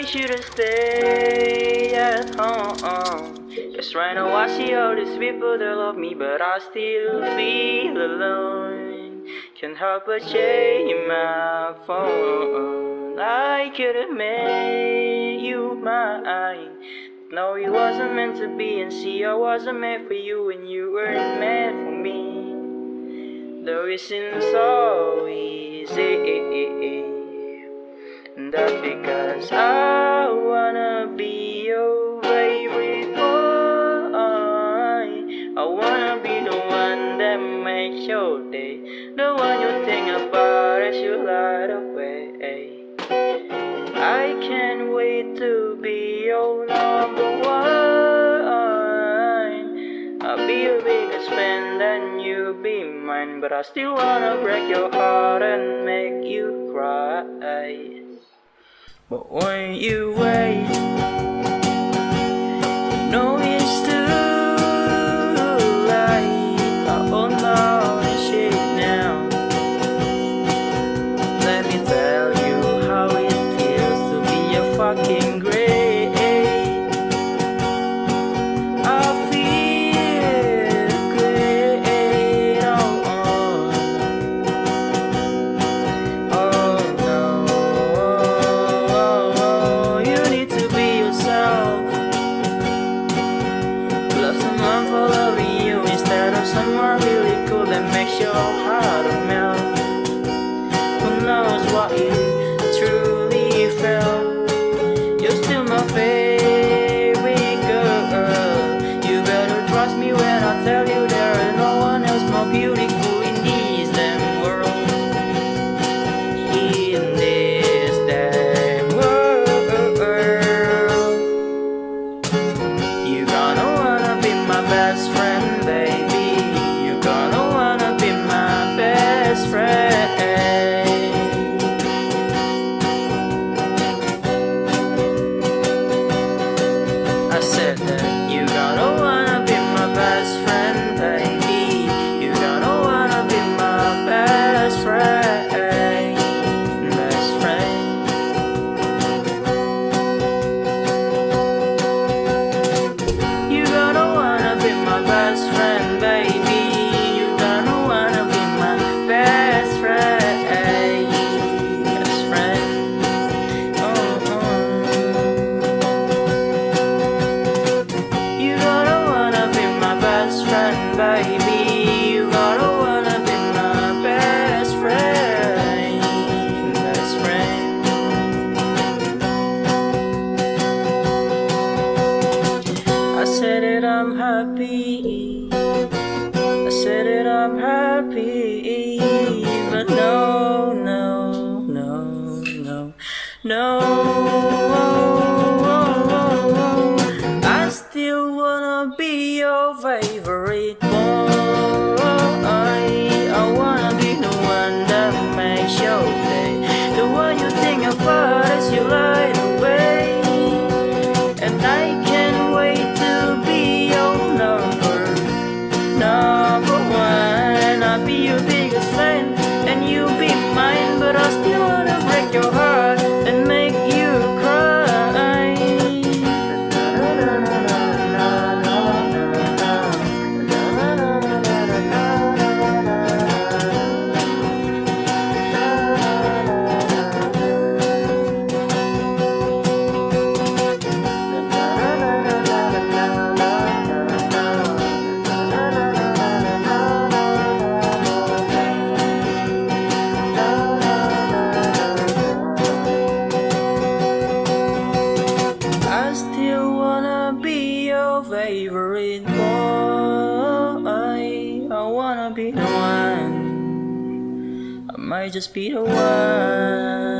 I should've stayed at home. Cause right now I see all these people that love me, but I still feel alone. Can't help but check my phone. I could've made you mine. No, it wasn't meant to be, and see, I wasn't meant for you, and you weren't meant for me. Though it seems so easy. That's because I wanna be your favorite boy. I wanna be the one that makes your day, the one you think about as you light away. I can't wait to be your number one. I'll be your biggest fan, then you'll be mine. But I still wanna break your heart and make you cry. But when you wait, trust me when I tell you there is no one else more beautiful in this damn world in this damn world. You're gonna wanna be my best friend, baby. You're gonna wanna be my best friend. I said that wanna said it, I'm happy. I said it, I'm happy. But no, no, no, no, no. I still wanna be your favorite boy. I wanna be the one that makes your day. The one you think about as you light your biggest fan And you'll be mine But I still wanna break your heart might just be the one.